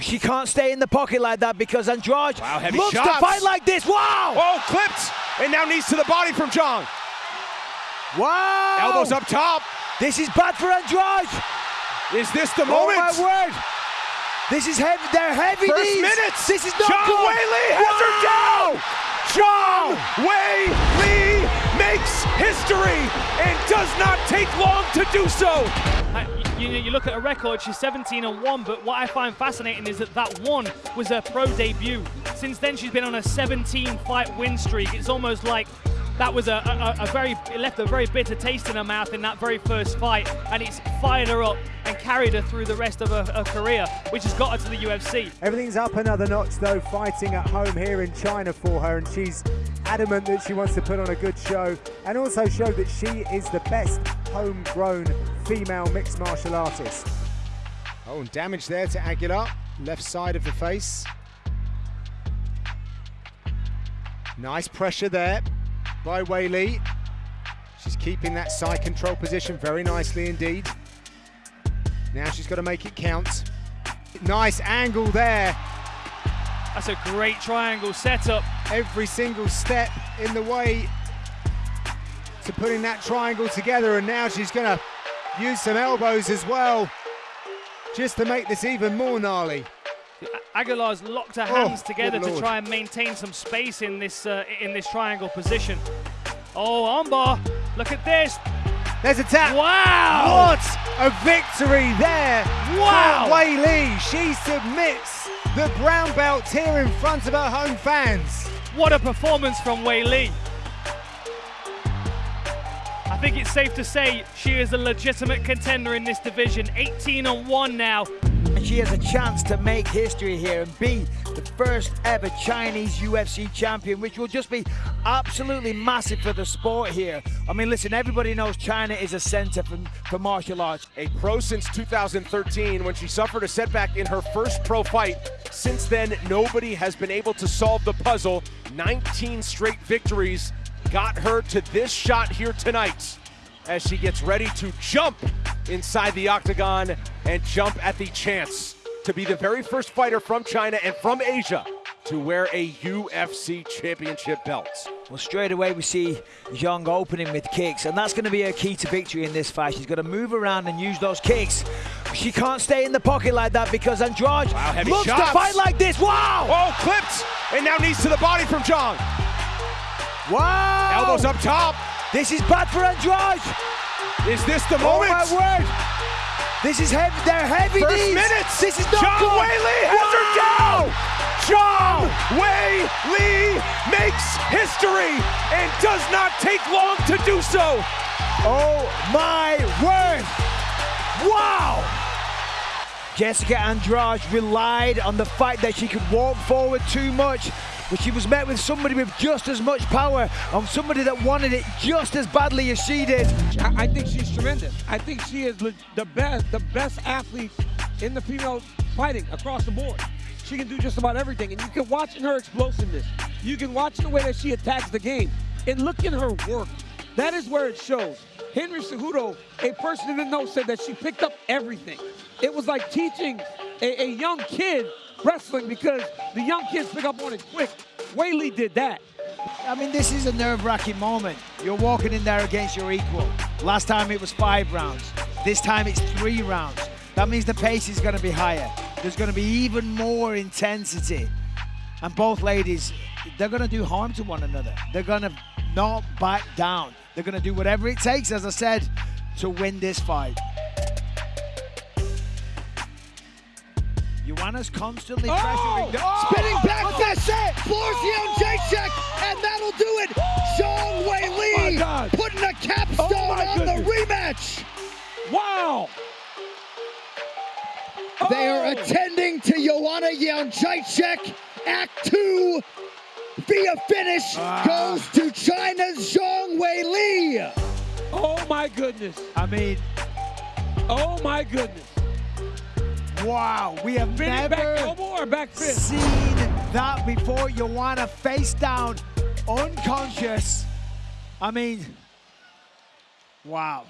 She can't stay in the pocket like that because Andrade Wow, heavy looks shots. to fight like this. Wow! Oh, clipped! And now knees to the body from Zhang. Wow! Elbows up top. This is bad for Andrade. Is this the moment? Oh moment? my word! This is heavy. They're heavy First knees. minutes. This is not Zhang good. Wei Li has her down. Zhang Wei Li makes history and does not take long to do so. Uh, You, you, look at her record, she's 17 and 1, but what I find fascinating is that that one was her pro debut. Since then, she's been on a 17 fight win streak. It's almost like that was a, a, a very, left a very bitter taste in her mouth in that very first fight, and it's fired her up and carried her through the rest of her, her career, which has got her to the UFC. Everything's up another notch though, fighting at home here in China for her, and she's adamant that she wants to put on a good show and also show that she is the best homegrown female mixed martial artist. Oh, and damage there to Aguilar, left side of the face. Nice pressure there by Wei Li. She's keeping that side control position very nicely indeed. Now she's got to make it count. Nice angle there. That's a great triangle setup. Every single step in the way to putting that triangle together, and now she's going to use some elbows as well, just to make this even more gnarly. Aguilar's locked her Oh, hands together to try and maintain some space in this uh, in this triangle position. Oh, armbar! Look at this! There's a tap. Wow! What a victory there Wow! Wei Li. She submits the brown belt here in front of her home fans. What a performance from Wei Li! I think it's safe to say she is a legitimate contender in this division. 18 on 1 now. And she has a chance to make history here and be the first ever Chinese UFC champion, which will just be absolutely massive for the sport here. I mean, listen, everybody knows China is a center for, for martial arts. A pro since 2013 when she suffered a setback in her first pro fight. Since then, nobody has been able to solve the puzzle. 19 straight victories got her to this shot here tonight as she gets ready to jump inside the octagon and jump at the chance to be the very first fighter from China and from Asia to wear a UFC championship belt. Well, straight away we see Zhang opening with kicks, and that's going to be her key to victory in this fight. She's got to move around and use those kicks. She can't stay in the pocket like that because Andrade Wow, looks to fight like this. Wow! Oh, clipped! And now knees to the body from Zhang. Wow! Elbows up top. This is bad for Andrade. Is this the Oh moment? my word! This is heavy. They're heavy First knees. minutes. This is not. Wei Li has her down. Zhang Wei Li makes history and does not take long to do so. Oh my word! Wow! Jessica Andrade relied on the fact that she could walk forward too much, but she was met with somebody with just as much power and somebody that wanted it just as badly as she did. I, I think she's tremendous. I think she is the best, the best athlete in the female fighting across the board. She can do just about everything, and you can watch in her explosiveness. You can watch the way that she attacks the game, and look in her work. That is where it shows. Henry Cejudo, a person in didn't know, said that she picked up everything. It was like teaching a, a young kid wrestling because the young kids pick up on it quick. Wei Li did that. I mean, this is a nerve-wracking moment. You're walking in there against your equal. Last time it was five rounds. This time it's three rounds. That means the pace is going to be higher. There's going to be even more intensity. And both ladies, they're going to do harm to one another. They're going to not back down. They're going to do whatever it takes, as I said, to win this fight. Joanna's constantly pressuring. Oh! Spinning back fist, floors Jędrzejczyk, and that'll do it. Zhang Wei Li God. putting a capstone Oh, on the rematch. Wow! They are Oh! attending to Joanna Jędrzejczyk. Act two via finish Ah. goes to China's Zhang Wei Li. Oh my goodness. I mean, Oh my goodness. Wow, we have Spinning back never elbow or back fist? seen that before. Joanna face down, unconscious. I mean, wow.